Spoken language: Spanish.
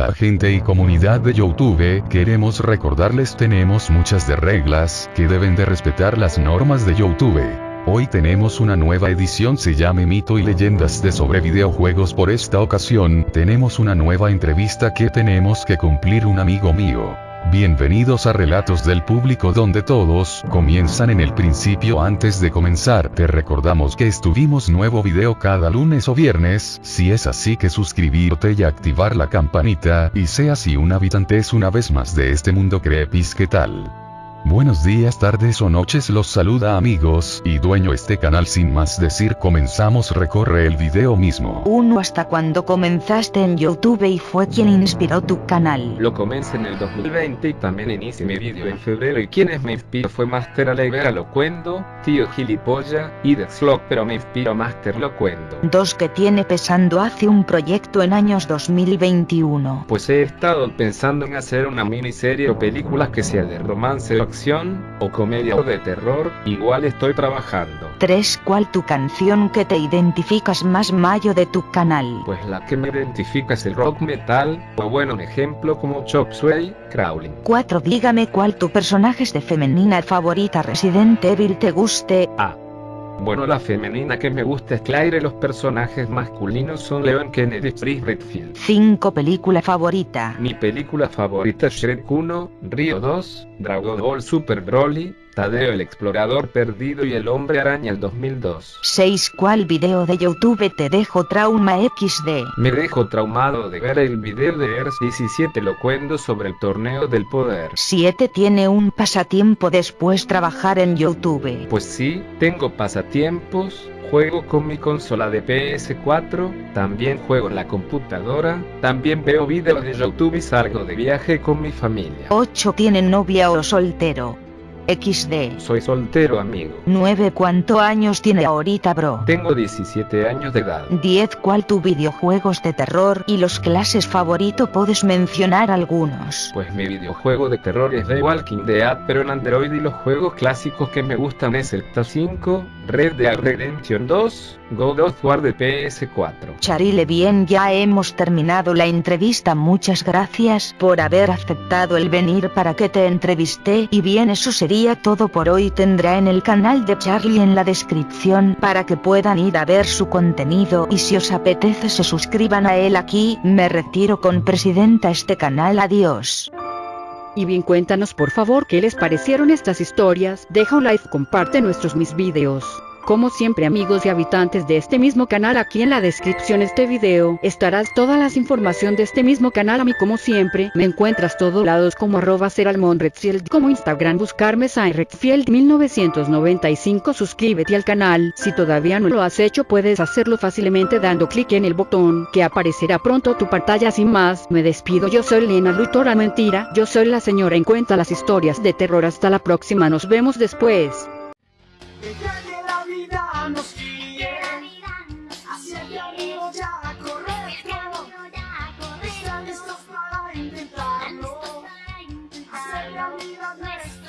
Hola gente y comunidad de Youtube, queremos recordarles tenemos muchas de reglas, que deben de respetar las normas de Youtube. Hoy tenemos una nueva edición se llama Mito y Leyendas de sobre videojuegos por esta ocasión, tenemos una nueva entrevista que tenemos que cumplir un amigo mío. Bienvenidos a Relatos del Público donde todos comienzan en el principio antes de comenzar. Te recordamos que estuvimos nuevo video cada lunes o viernes, si es así que suscribirte y activar la campanita, y sea si un habitante es una vez más de este mundo crepis ¿qué tal? Buenos días, tardes o noches los saluda amigos y dueño este canal sin más decir comenzamos recorre el video mismo. Uno hasta cuando comenzaste en YouTube y fue quien inspiró tu canal. Lo comencé en el 2020 y también inicié mi vídeo en febrero y quienes me inspiró fue Master Alegre Locuendo, Tío Gilipolla y Slog pero me inspiró Master Locuendo. Dos que tiene pesando hace un proyecto en años 2021. Pues he estado pensando en hacer una miniserie o películas que sea de romance o acción, o comedia o de terror, igual estoy trabajando. 3. ¿Cuál tu canción que te identificas más mayo de tu canal? Pues la que me identifica es el rock metal, o bueno un ejemplo como Chop Suey, Crawling. 4. Dígame cuál tu personaje de femenina favorita Resident Evil te guste. A. Bueno, la femenina que me gusta es Claire, los personajes masculinos son Leon Kennedy y Chris Redfield. 5. Película favorita. Mi película favorita es Shrek 1, Río 2, Dragon Ball Super Broly, Tadeo el Explorador Perdido y El Hombre Araña el 2002. 6. ¿Cuál video de YouTube te dejó trauma XD? Me dejo traumado de ver el video de Earth 17 locuendo sobre el torneo del poder. 7. ¿Tiene un pasatiempo después trabajar en YouTube? Pues sí, tengo pasatiempos, juego con mi consola de PS4, también juego en la computadora, también veo videos de YouTube y salgo de viaje con mi familia. 8. ¿Tiene novia o soltero? XD. Soy soltero amigo. 9. ¿Cuántos años tiene ahorita bro? Tengo 17 años de edad. 10. ¿Cuál tu videojuegos de terror y los clases favorito? Puedes mencionar algunos. Pues mi videojuego de terror es The Walking Dead, pero en Android y los juegos clásicos que me gustan es el Ta 5, Red Dead Redemption 2, God of War de PS4. Charile bien ya hemos terminado la entrevista muchas gracias por haber aceptado el venir para que te entrevisté y bien eso sería todo por hoy tendrá en el canal de Charlie en la descripción para que puedan ir a ver su contenido y si os apetece se suscriban a él aquí, me retiro con presidenta este canal adiós. Y bien cuéntanos por favor qué les parecieron estas historias, deja un like, comparte nuestros mis videos. Como siempre amigos y habitantes de este mismo canal aquí en la descripción de este video estarás todas las información de este mismo canal. A mí como siempre me encuentras todos lados como arroba Redfield como Instagram buscarme Redfield 1995 suscríbete al canal. Si todavía no lo has hecho puedes hacerlo fácilmente dando clic en el botón que aparecerá pronto tu pantalla. Sin más me despido. Yo soy Lena Lutora Mentira yo soy la señora en cuenta las historias de terror. Hasta la próxima nos vemos después nos guíe hacia allá arriba ya a correr todo. Están listos para intentarlo, hacer realidad nuestra.